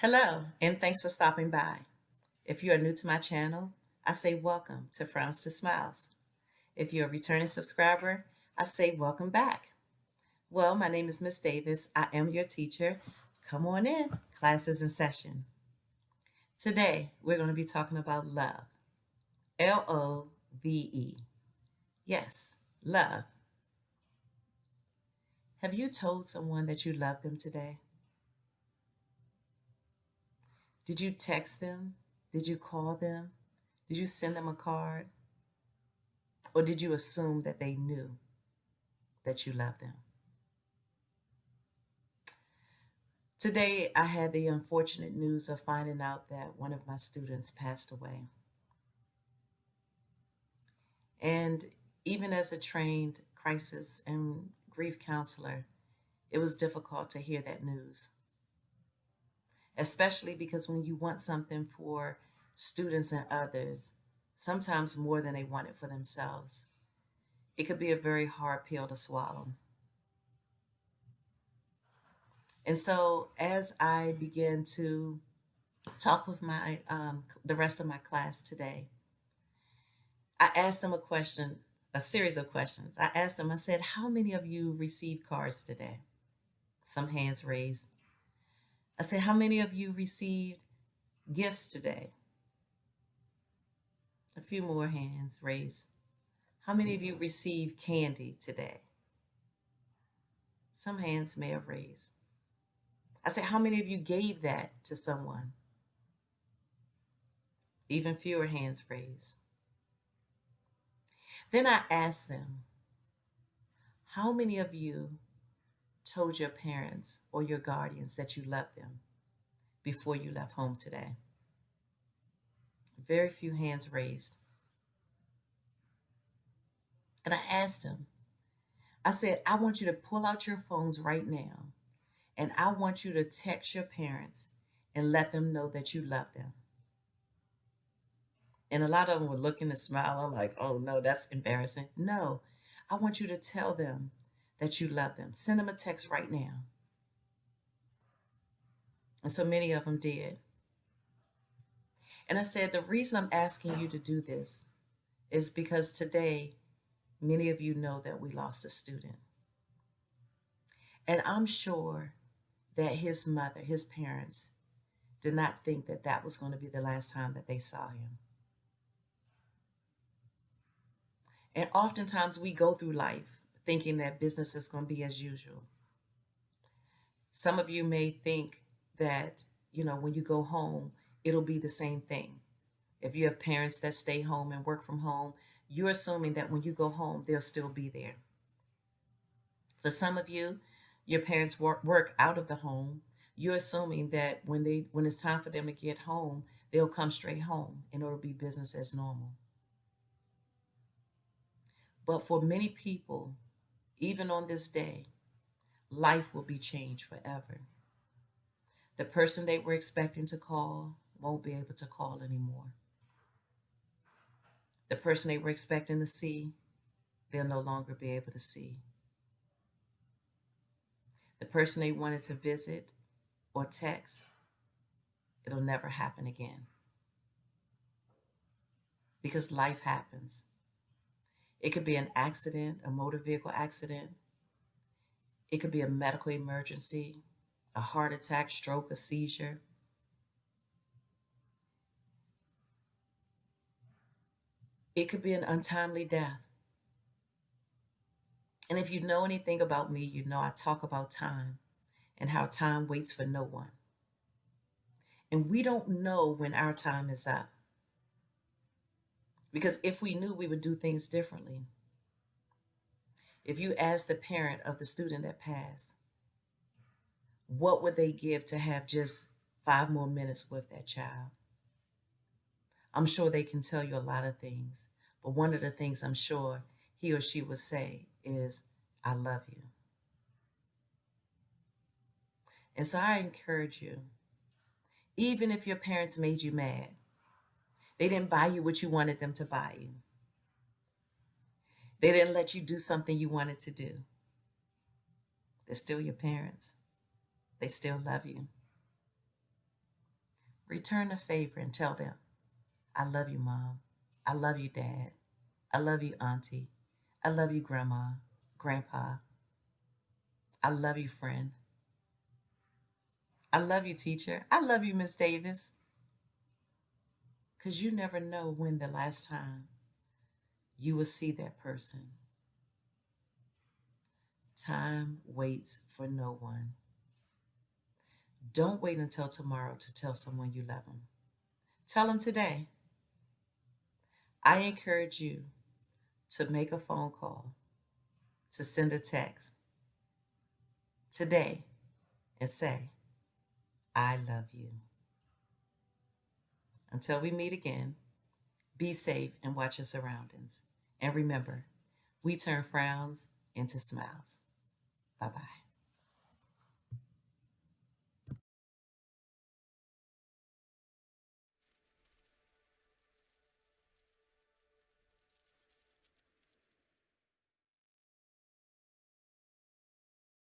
Hello, and thanks for stopping by. If you are new to my channel, I say welcome to Frowns to Smiles. If you're a returning subscriber, I say welcome back. Well, my name is Miss Davis. I am your teacher. Come on in, class is in session. Today, we're going to be talking about love. L-O-V-E. Yes, love. Have you told someone that you love them today? Did you text them? Did you call them? Did you send them a card? Or did you assume that they knew that you loved them? Today, I had the unfortunate news of finding out that one of my students passed away. And even as a trained crisis and grief counselor, it was difficult to hear that news especially because when you want something for students and others, sometimes more than they want it for themselves, it could be a very hard pill to swallow. And so as I begin to talk with my um, the rest of my class today, I asked them a question, a series of questions. I asked them, I said, how many of you received cards today? Some hands raised. I said, how many of you received gifts today? A few more hands raised. How many of you received candy today? Some hands may have raised. I said, how many of you gave that to someone? Even fewer hands raised. Then I asked them, how many of you told your parents or your guardians that you loved them before you left home today? Very few hands raised. And I asked them, I said, I want you to pull out your phones right now and I want you to text your parents and let them know that you love them. And a lot of them were looking and smiling like, oh no, that's embarrassing. No, I want you to tell them that you love them. Send them a text right now. And so many of them did. And I said, the reason I'm asking you to do this is because today, many of you know that we lost a student. And I'm sure that his mother, his parents, did not think that that was going to be the last time that they saw him. And oftentimes we go through life thinking that business is going to be as usual. Some of you may think that, you know, when you go home, it'll be the same thing. If you have parents that stay home and work from home, you're assuming that when you go home, they'll still be there. For some of you, your parents work, work out of the home. You're assuming that when they when it's time for them to get home, they'll come straight home and it'll be business as normal. But for many people, even on this day, life will be changed forever. The person they were expecting to call won't be able to call anymore. The person they were expecting to see, they'll no longer be able to see. The person they wanted to visit or text, it'll never happen again. Because life happens. It could be an accident, a motor vehicle accident. It could be a medical emergency, a heart attack, stroke, a seizure. It could be an untimely death. And if you know anything about me, you know I talk about time and how time waits for no one. And we don't know when our time is up. Because if we knew, we would do things differently. If you ask the parent of the student that passed, what would they give to have just five more minutes with that child? I'm sure they can tell you a lot of things, but one of the things I'm sure he or she would say is, I love you. And so I encourage you, even if your parents made you mad, they didn't buy you what you wanted them to buy you. They didn't let you do something you wanted to do. They're still your parents. They still love you. Return the favor and tell them, I love you, mom. I love you, dad. I love you, auntie. I love you, grandma, grandpa. I love you, friend. I love you, teacher. I love you, Miss Davis. Because you never know when the last time you will see that person. Time waits for no one. Don't wait until tomorrow to tell someone you love them. Tell them today. I encourage you to make a phone call, to send a text today and say, I love you. Until we meet again, be safe and watch your surroundings. And remember, we turn frowns into smiles. Bye bye.